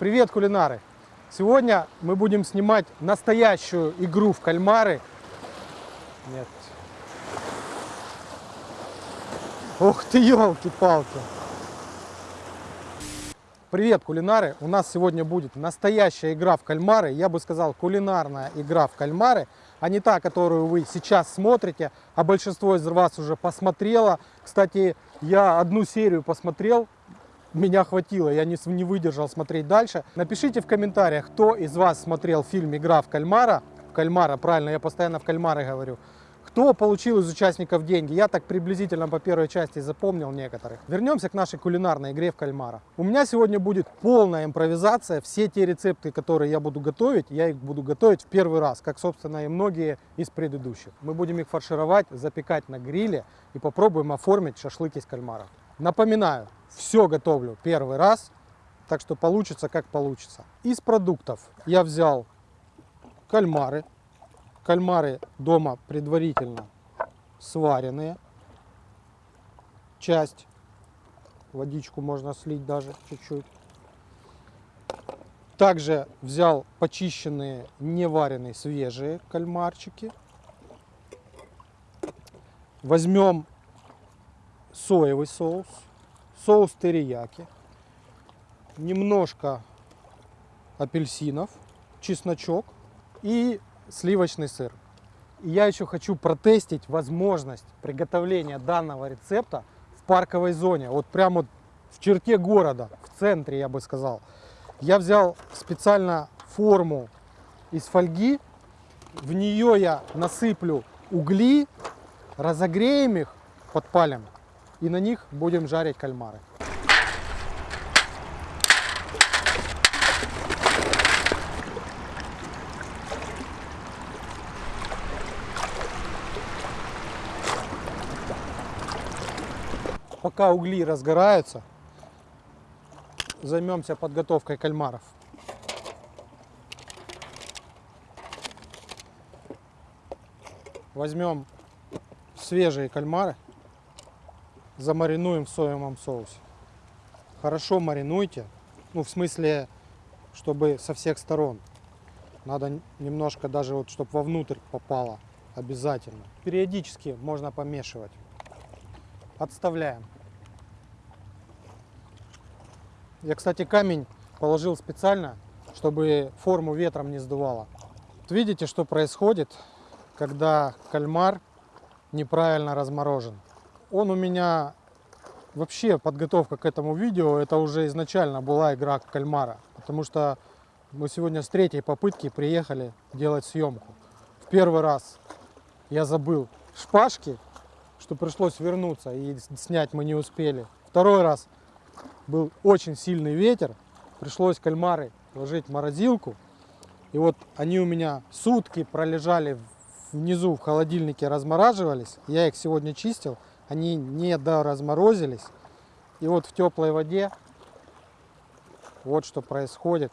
Привет, кулинары! Сегодня мы будем снимать настоящую игру в кальмары. Нет. Ух ты, елки-палки! Привет, кулинары! У нас сегодня будет настоящая игра в кальмары. Я бы сказал, кулинарная игра в кальмары, а не та, которую вы сейчас смотрите, а большинство из вас уже посмотрело. Кстати, я одну серию посмотрел, меня хватило, я не, не выдержал смотреть дальше. Напишите в комментариях, кто из вас смотрел фильм «Игра в кальмара». Кальмара, правильно, я постоянно в кальмары говорю. Кто получил из участников деньги? Я так приблизительно по первой части запомнил некоторых. Вернемся к нашей кулинарной игре в кальмара. У меня сегодня будет полная импровизация. Все те рецепты, которые я буду готовить, я их буду готовить в первый раз, как, собственно, и многие из предыдущих. Мы будем их фаршировать, запекать на гриле и попробуем оформить шашлык из кальмара. Напоминаю, все готовлю первый раз, так что получится как получится. Из продуктов я взял кальмары, Кальмары дома предварительно сваренные. Часть. Водичку можно слить даже чуть-чуть. Также взял почищенные, не вареные, свежие кальмарчики. Возьмем соевый соус, соус терияки, немножко апельсинов, чесночок и сливочный сыр. И я еще хочу протестить возможность приготовления данного рецепта в парковой зоне. Вот прямо в черте города, в центре, я бы сказал. Я взял специально форму из фольги. В нее я насыплю угли, разогреем их, подпалим. И на них будем жарить кальмары. Пока угли разгораются, займемся подготовкой кальмаров. Возьмем свежие кальмары, замаринуем в соевом соусе. Хорошо маринуйте, ну в смысле, чтобы со всех сторон. Надо немножко даже вот, чтобы вовнутрь попало обязательно. Периодически можно помешивать. Отставляем. Я, кстати, камень положил специально, чтобы форму ветром не сдувало. Вот видите, что происходит, когда кальмар неправильно разморожен. Он у меня вообще подготовка к этому видео, это уже изначально была игра кальмара, потому что мы сегодня с третьей попытки приехали делать съемку. В первый раз я забыл шпажки что пришлось вернуться и снять мы не успели. Второй раз был очень сильный ветер, пришлось кальмары ложить в морозилку. И вот они у меня сутки пролежали внизу в холодильнике, размораживались. Я их сегодня чистил, они не доразморозились. И вот в теплой воде вот что происходит.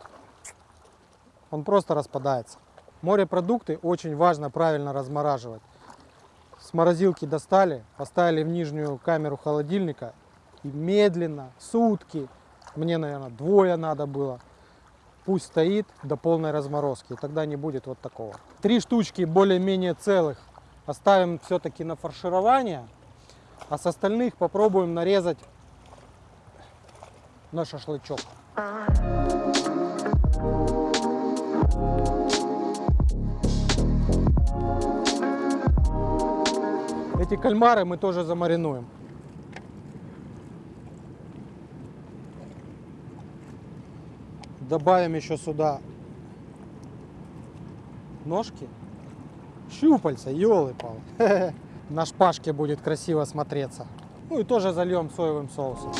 Он просто распадается. Морепродукты очень важно правильно размораживать с морозилки достали, поставили в нижнюю камеру холодильника и медленно, сутки, мне, наверное, двое надо было, пусть стоит до полной разморозки, и тогда не будет вот такого. Три штучки более-менее целых оставим все-таки на фарширование, а с остальных попробуем нарезать на шашлычок. Эти кальмары мы тоже замаринуем. Добавим еще сюда ножки, щупальца, елы-пал. На шпажке будет красиво смотреться. Ну и тоже зальем соевым соусом.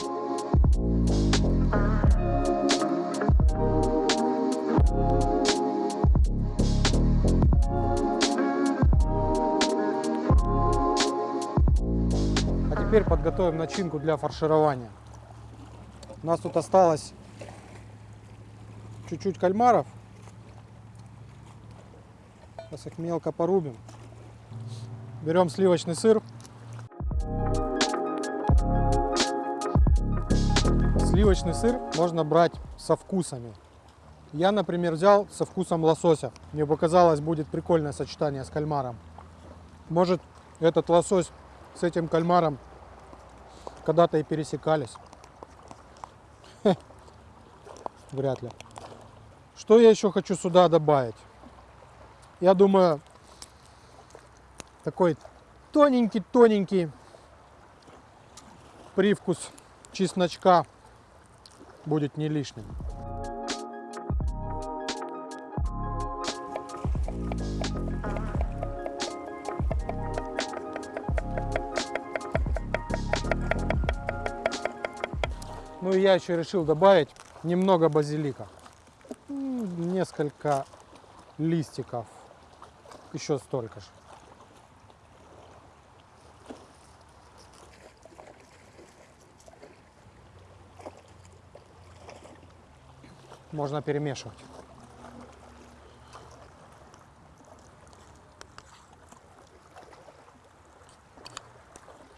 теперь подготовим начинку для фарширования. У нас тут осталось чуть-чуть кальмаров. Сейчас их мелко порубим. Берем сливочный сыр. Сливочный сыр можно брать со вкусами. Я, например, взял со вкусом лосося. Мне показалось, будет прикольное сочетание с кальмаром. Может, этот лосось с этим кальмаром когда-то и пересекались. Хе. Вряд ли. Что я еще хочу сюда добавить? Я думаю, такой тоненький-тоненький привкус чесночка будет не лишним. Ну и я еще решил добавить немного базилика. Несколько листиков. Еще столько же. Можно перемешивать.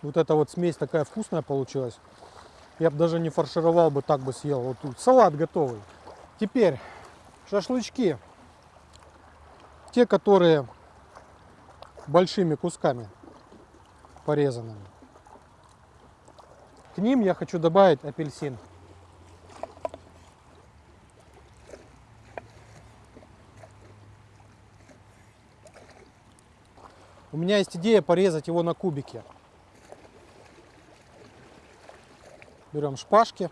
Вот эта вот смесь такая вкусная получилась. Я бы даже не фаршировал бы, так бы съел. Вот тут салат готовый. Теперь шашлычки. Те, которые большими кусками порезанными. К ним я хочу добавить апельсин. У меня есть идея порезать его на кубики. Берем шпажки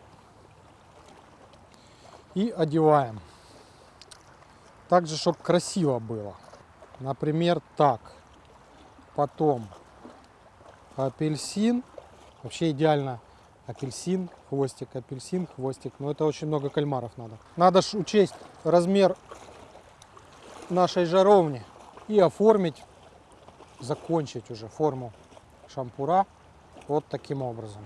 и одеваем. Так же, чтобы красиво было. Например, так. Потом апельсин. Вообще идеально апельсин, хвостик, апельсин, хвостик. Но это очень много кальмаров надо. Надо ж учесть размер нашей жаровни и оформить, закончить уже форму шампура вот таким образом.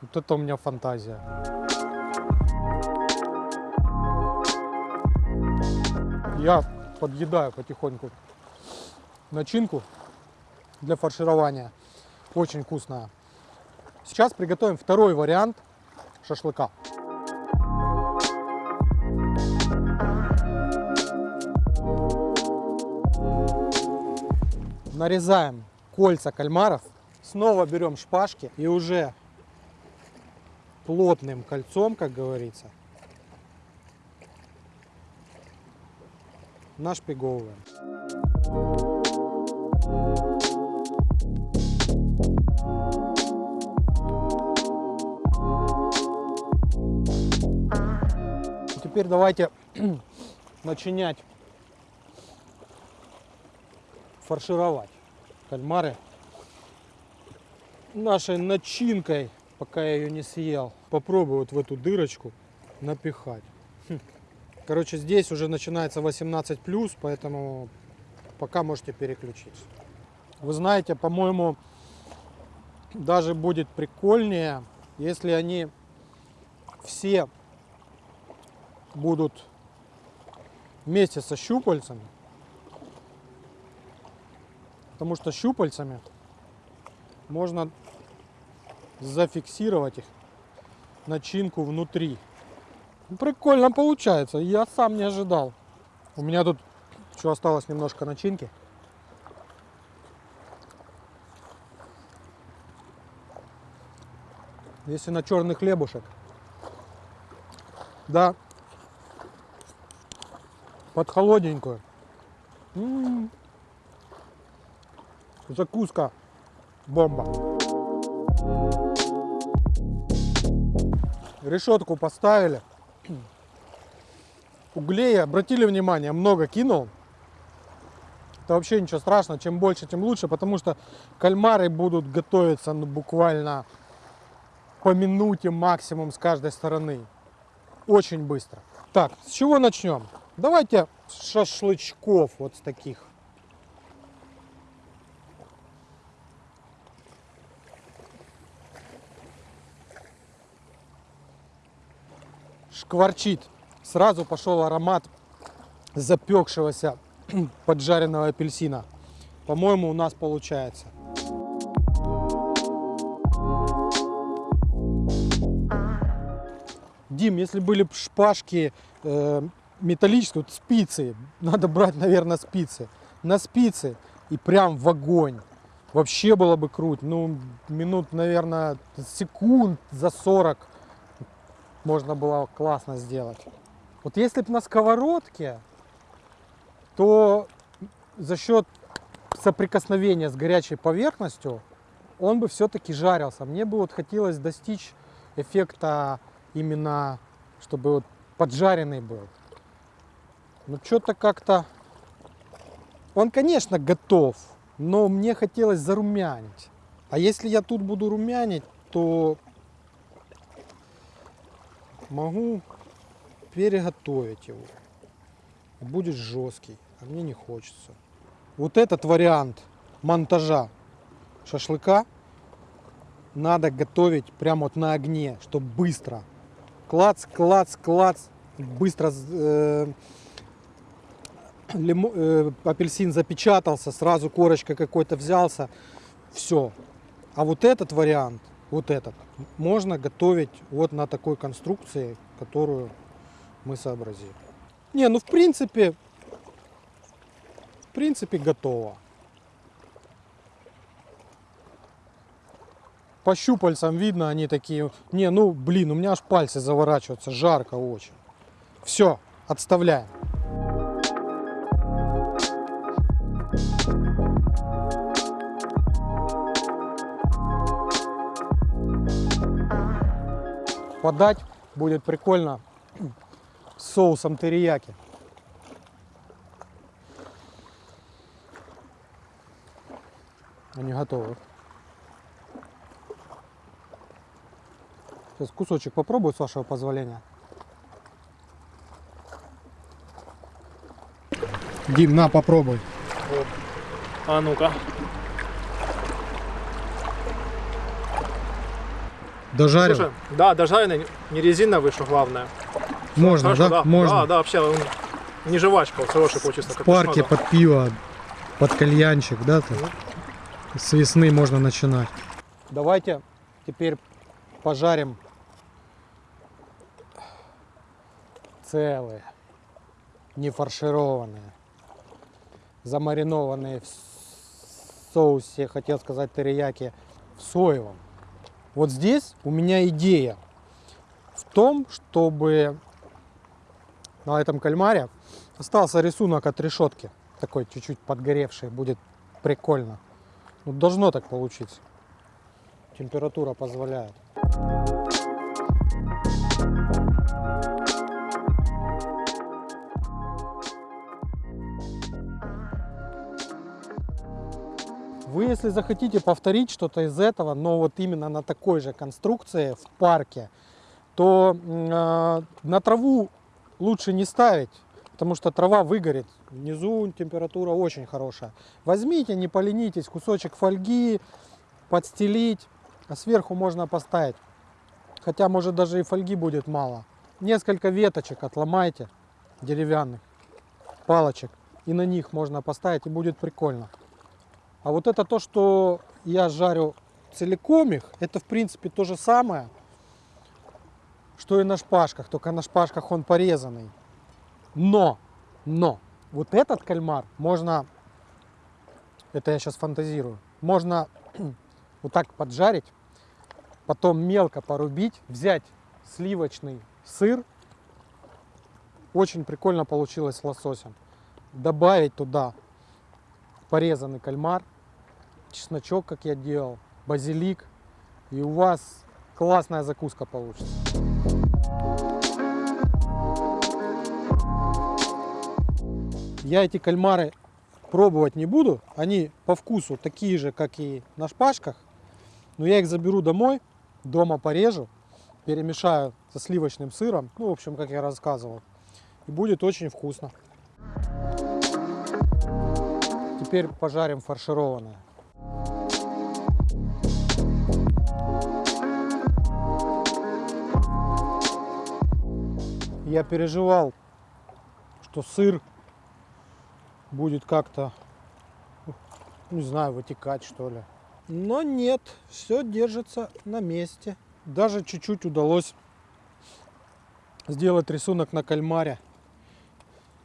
Вот это у меня фантазия. Я подъедаю потихоньку начинку для фарширования. Очень вкусная. Сейчас приготовим второй вариант шашлыка. Нарезаем кольца кальмаров. Снова берем шпажки и уже плотным кольцом, как говорится, нашпиговываем. Теперь давайте начинять фаршировать кальмары нашей начинкой, пока я ее не съел. Попробую вот в эту дырочку напихать. Хм. Короче, здесь уже начинается 18 плюс, поэтому пока можете переключиться. Вы знаете, по-моему, даже будет прикольнее, если они все будут вместе со щупальцами. Потому что щупальцами можно зафиксировать их начинку внутри. Ну, Прикольно получается. Я сам не ожидал. У меня тут еще осталось немножко начинки. Если на черный хлебушек. Да. Под холодненькую. М-м. Закуска. Бомба. Решетку поставили. Углей, обратили внимание, много кинул. Это вообще ничего страшного. Чем больше, тем лучше, потому что кальмары будут готовиться ну, буквально по минуте максимум с каждой стороны. Очень быстро. Так, с чего начнем? Давайте с шашлычков вот с таких. Шкварчит. Сразу пошел аромат запекшегося поджаренного апельсина. По-моему, у нас получается. Дим, если были шпажки э, металлические, вот спицы, надо брать, наверное, спицы. На спицы и прям в огонь. Вообще было бы круть. Ну, минут, наверное, секунд за 40 можно было классно сделать. Вот если бы на сковородке, то за счет соприкосновения с горячей поверхностью он бы все-таки жарился. Мне бы вот хотелось достичь эффекта именно, чтобы вот поджаренный был. Ну что-то как-то... Он, конечно, готов, но мне хотелось зарумянить. А если я тут буду румянить, то могу переготовить его. Будет жесткий, а мне не хочется. Вот этот вариант монтажа шашлыка надо готовить прямо вот на огне, чтобы быстро. Клац, клац, клац, быстро э, лимо, э, апельсин запечатался, сразу корочка какой-то взялся, все. А вот этот вариант, вот этот, можно готовить вот на такой конструкции, которую мы сообразили. Не, ну в принципе, в принципе готово. По щупальцам видно, они такие, не, ну блин, у меня аж пальцы заворачиваются, жарко очень. Все, отставляем. Подать будет прикольно с соусом терияки. Они готовы. Сейчас кусочек попробую, с вашего позволения. Дим, на, попробуй. Вот. А ну-ка. Дожарил? Слушай, да, дожаренный, не резиновый, что главное. Можно, Хорошо, да? Можно. Да, да, вообще он не жвачка, вот хороший получился. В парке надо. под пиво, под кальянчик, да? Ты? С весны можно начинать. Давайте теперь пожарим целые, не фаршированные, замаринованные в соусе, хотел сказать терияки, в соевом. Вот здесь у меня идея в том, чтобы на этом кальмаре остался рисунок от решетки, такой чуть-чуть подгоревший, будет прикольно. Ну, должно так получиться. Температура позволяет. Вы, если захотите повторить что-то из этого, но вот именно на такой же конструкции в парке, то э, на траву лучше не ставить, потому что трава выгорит. Внизу температура очень хорошая. Возьмите, не поленитесь, кусочек фольги, подстелить, а сверху можно поставить. Хотя, может, даже и фольги будет мало. Несколько веточек отломайте, деревянных, палочек, и на них можно поставить, и будет прикольно. А вот это то, что я жарю целиком их, это в принципе то же самое, что и на шпажках, только на шпажках он порезанный. Но, но, вот этот кальмар можно, это я сейчас фантазирую, можно вот так поджарить, потом мелко порубить, взять сливочный сыр, очень прикольно получилось с лососем, добавить туда порезанный кальмар, чесночок, как я делал, базилик, и у вас классная закуска получится. Я эти кальмары пробовать не буду, они по вкусу такие же, как и на шпажках, но я их заберу домой, дома порежу, перемешаю со сливочным сыром, ну, в общем, как я рассказывал, и будет очень вкусно. Теперь пожарим фаршированное. Я переживал, что сыр будет как-то, не знаю, вытекать что ли. Но нет, все держится на месте. Даже чуть-чуть удалось сделать рисунок на кальмаре.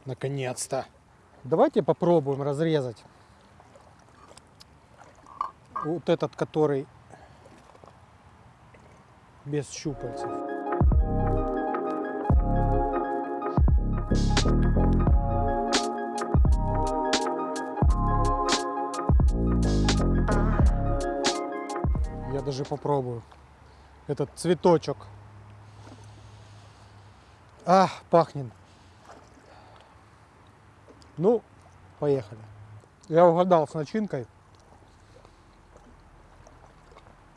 Наконец-то. Давайте попробуем разрезать. Вот этот, который без щупальцев. Я даже попробую. Этот цветочек. А, пахнет. Ну, поехали. Я угадал с начинкой.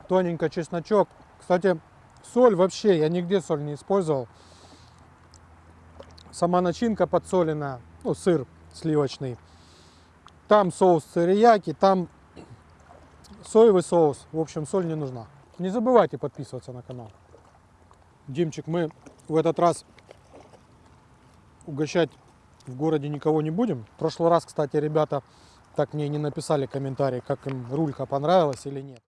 Тоненько чесночок. Кстати, соль вообще, я нигде соль не использовал. Сама начинка подсоленная, ну, сыр сливочный. Там соус цирияки, там соевый соус. В общем, соль не нужна. Не забывайте подписываться на канал. Димчик, мы в этот раз угощать в городе никого не будем. В прошлый раз, кстати, ребята так мне не написали комментарий, как им рулька понравилась или нет.